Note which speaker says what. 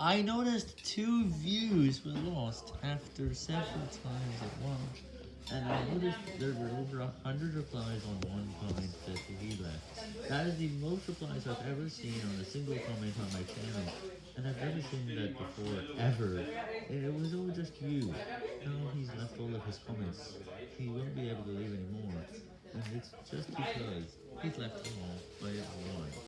Speaker 1: I noticed two views were lost after several times at once, and I noticed there were over a hundred replies on one comment that he left. That is the most replies I've ever seen on a single comment on my channel, and I've never seen that before, ever. It was all just you. Now he's left all of his comments. He won't be able to leave anymore. and it's just because he's left them all by one.